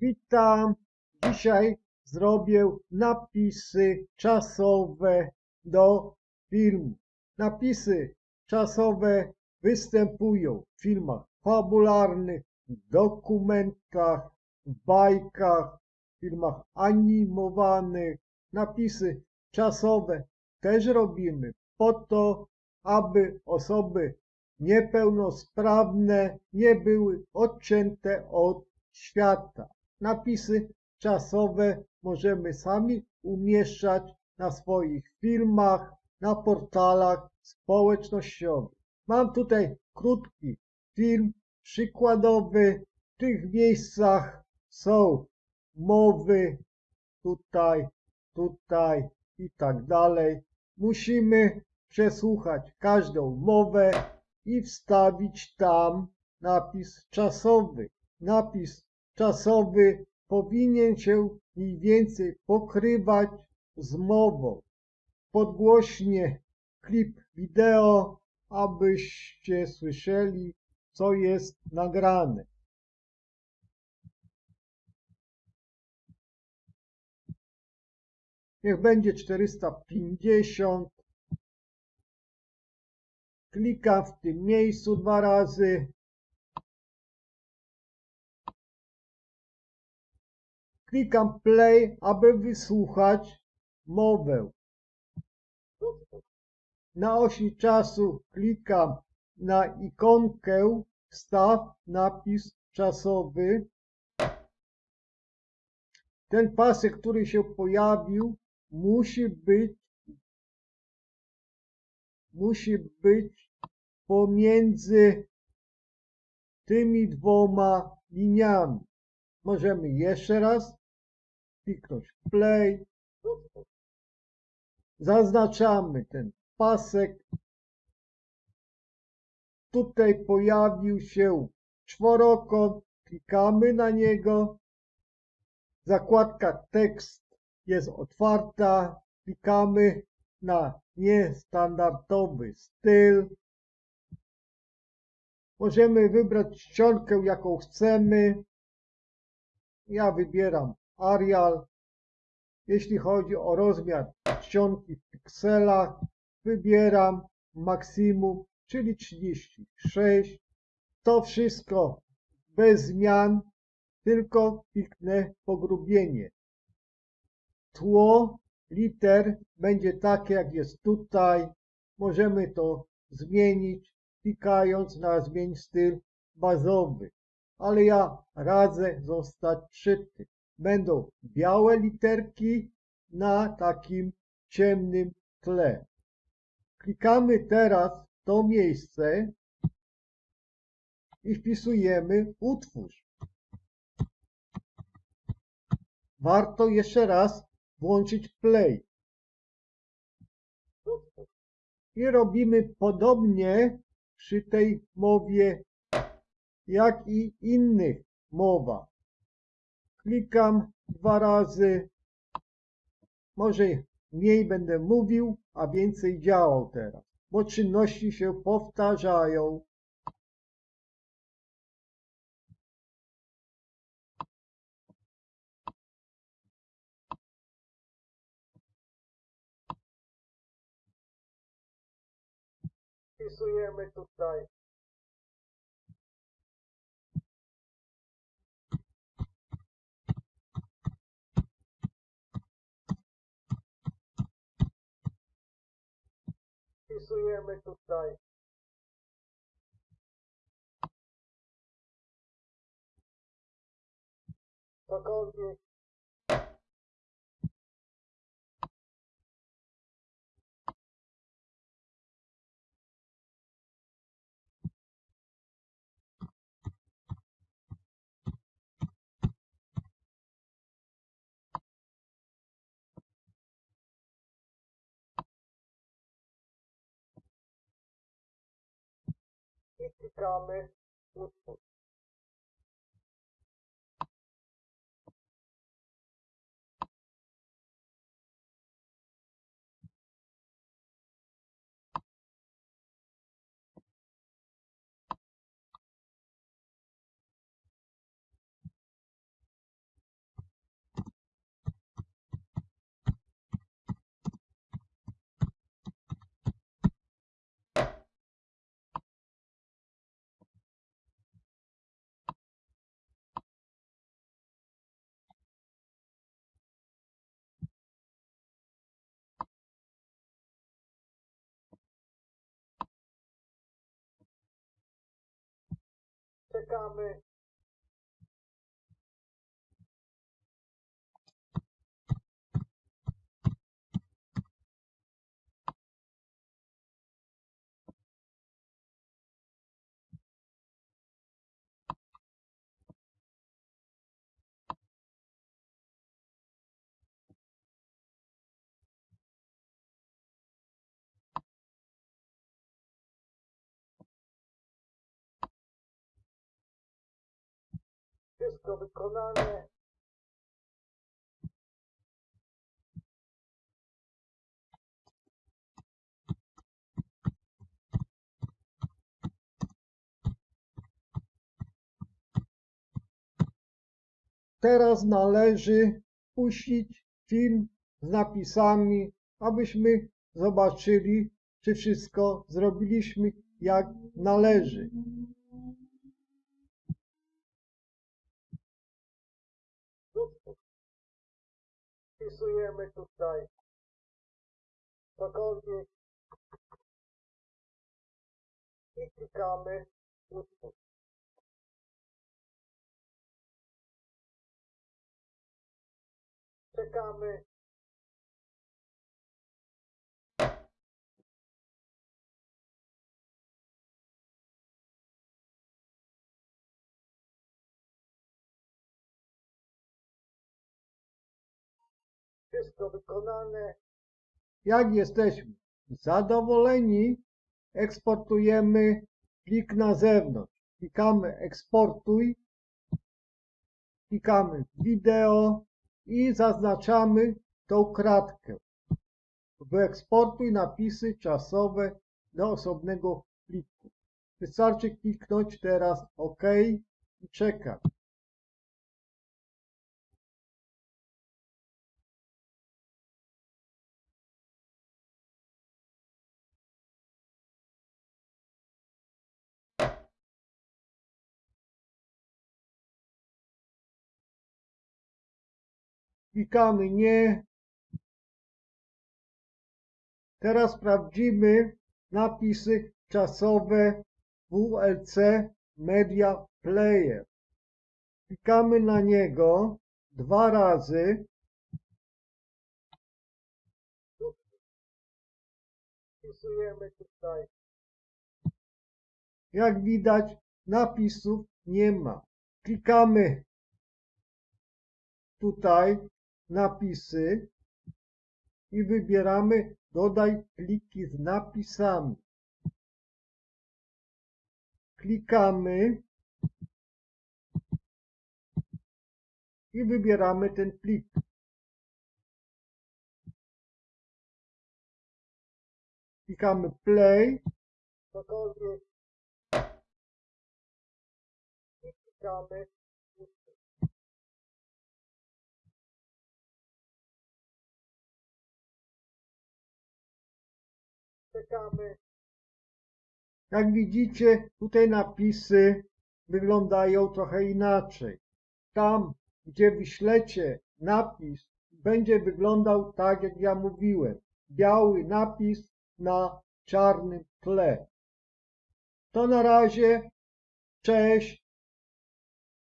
Witam. Dzisiaj zrobię napisy czasowe do filmu. Napisy czasowe występują w filmach fabularnych, dokumentach, bajkach, filmach animowanych. Napisy czasowe też robimy po to, aby osoby niepełnosprawne nie były odcięte od świata. Napisy czasowe możemy sami umieszczać na swoich filmach, na portalach społecznościowych. Mam tutaj krótki film przykładowy. W tych miejscach są mowy tutaj, tutaj i tak dalej. Musimy przesłuchać każdą mowę i wstawić tam napis czasowy. Napis czasowy powinien się mniej więcej pokrywać z mową. Podgłośnie klip wideo, abyście słyszeli, co jest nagrane. Niech będzie 450. Klikam w tym miejscu dwa razy. Klikam play, aby wysłuchać mowę. Na osi czasu klikam na ikonkę wstaw napis czasowy. Ten pasek, który się pojawił, musi być musi być pomiędzy tymi dwoma liniami. Możemy jeszcze raz kliknąć play. Zaznaczamy ten pasek. Tutaj pojawił się czworokąt. Klikamy na niego. Zakładka tekst jest otwarta. Klikamy na niestandardowy styl. Możemy wybrać czcionkę, jaką chcemy. Ja wybieram Arial. Jeśli chodzi o rozmiar czcionki w pikselach, wybieram maksimum, czyli 36. To wszystko bez zmian, tylko kliknę pogrubienie. Tło liter będzie takie, jak jest tutaj. Możemy to zmienić, klikając na zmień styl bazowy. Ale ja radzę zostać przy tym. Będą białe literki na takim ciemnym tle. Klikamy teraz to miejsce i wpisujemy utwórz. Warto jeszcze raz włączyć play. I robimy podobnie przy tej mowie, jak i innych mowach. Klikam dwa razy. Może mniej będę mówił, a więcej działał teraz, bo czynności się powtarzają. Wpisujemy tutaj wpisujemy tutaj. Cokolwiek i klikamy utwórz. Wszystko wykonane. Teraz należy puścić film z napisami, abyśmy zobaczyli, czy wszystko zrobiliśmy jak należy. Wpisujemy tutaj cokolwiek i klikamy utwórz. Czekamy. Wszystko wykonane. Jak jesteśmy zadowoleni, eksportujemy plik na zewnątrz. Klikamy eksportuj, klikamy wideo i zaznaczamy tą kratkę. Wyeksportuj napisy czasowe do osobnego pliku. Wystarczy kliknąć teraz OK i czekać. Klikamy nie. Teraz sprawdzimy napisy czasowe WLC Media Player. Klikamy na niego dwa razy. Wpisujemy tutaj. Jak widać napisów nie ma. Klikamy tutaj napisy i wybieramy dodaj pliki z napisami. Klikamy i wybieramy ten plik. Klikamy play. I klikamy czekamy. Jak widzicie, tutaj napisy wyglądają trochę inaczej. Tam, gdzie wyślecie napis, będzie wyglądał tak, jak ja mówiłem. Biały napis na czarnym tle. To na razie. Cześć.